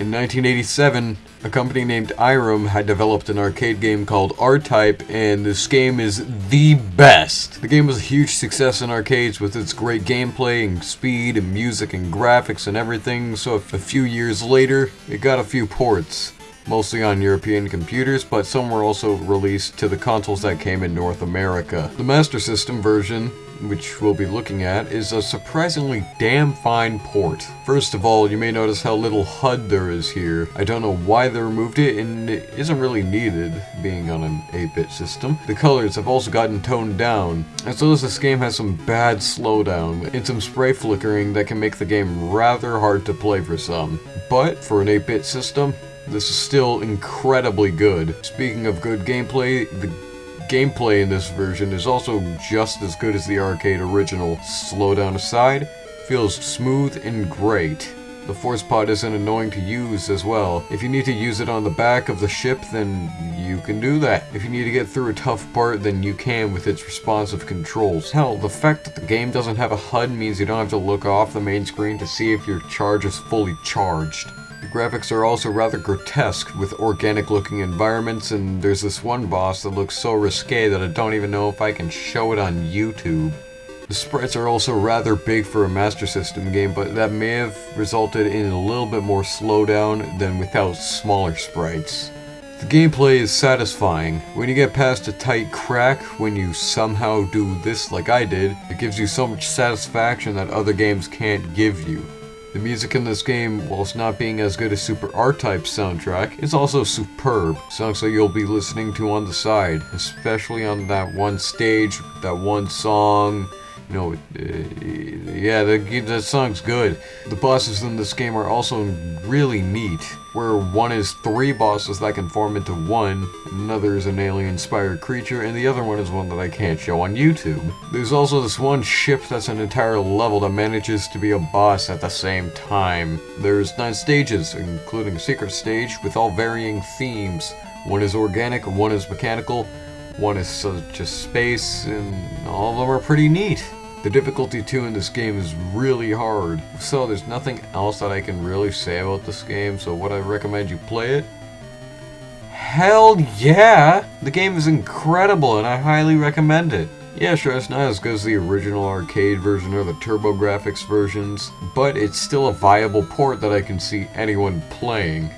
In 1987, a company named Irem had developed an arcade game called R-Type, and this game is the best. The game was a huge success in arcades with its great gameplay and speed and music and graphics and everything, so a few years later, it got a few ports mostly on European computers, but some were also released to the consoles that came in North America. The Master System version which we'll be looking at, is a surprisingly damn fine port. First of all, you may notice how little HUD there is here. I don't know why they removed it, and it isn't really needed, being on an 8-bit system. The colors have also gotten toned down, as well as this game has some bad slowdown, and some sprite flickering that can make the game rather hard to play for some. But, for an 8-bit system, this is still incredibly good. Speaking of good gameplay, the gameplay in this version is also just as good as the arcade original. Slowdown aside, feels smooth and great. The force pod isn't annoying to use as well. If you need to use it on the back of the ship, then you can do that. If you need to get through a tough part, then you can with its responsive controls. Hell, the fact that the game doesn't have a HUD means you don't have to look off the main screen to see if your charge is fully charged. The graphics are also rather grotesque, with organic looking environments, and there's this one boss that looks so risque that I don't even know if I can show it on YouTube. The sprites are also rather big for a Master System game, but that may have resulted in a little bit more slowdown than without smaller sprites. The gameplay is satisfying. When you get past a tight crack, when you somehow do this like I did, it gives you so much satisfaction that other games can't give you. The music in this game, whilst not being as good as Super R-Type's soundtrack, is also superb. Songs that you'll be listening to on the side, especially on that one stage, that one song, know, uh, yeah, the, the song's good. The bosses in this game are also really neat, where one is three bosses that can form into one, another is an alien-inspired creature, and the other one is one that I can't show on YouTube. There's also this one ship that's an entire level that manages to be a boss at the same time. There's nine stages, including a secret stage, with all varying themes. One is organic, one is mechanical, one is uh, just space, and all of them are pretty neat. The difficulty too in this game is really hard, so there's nothing else that I can really say about this game, so would I recommend you play it? Hell yeah! The game is incredible and I highly recommend it. Yeah, sure, it's not as good as the original arcade version or the TurboGrafx versions, but it's still a viable port that I can see anyone playing.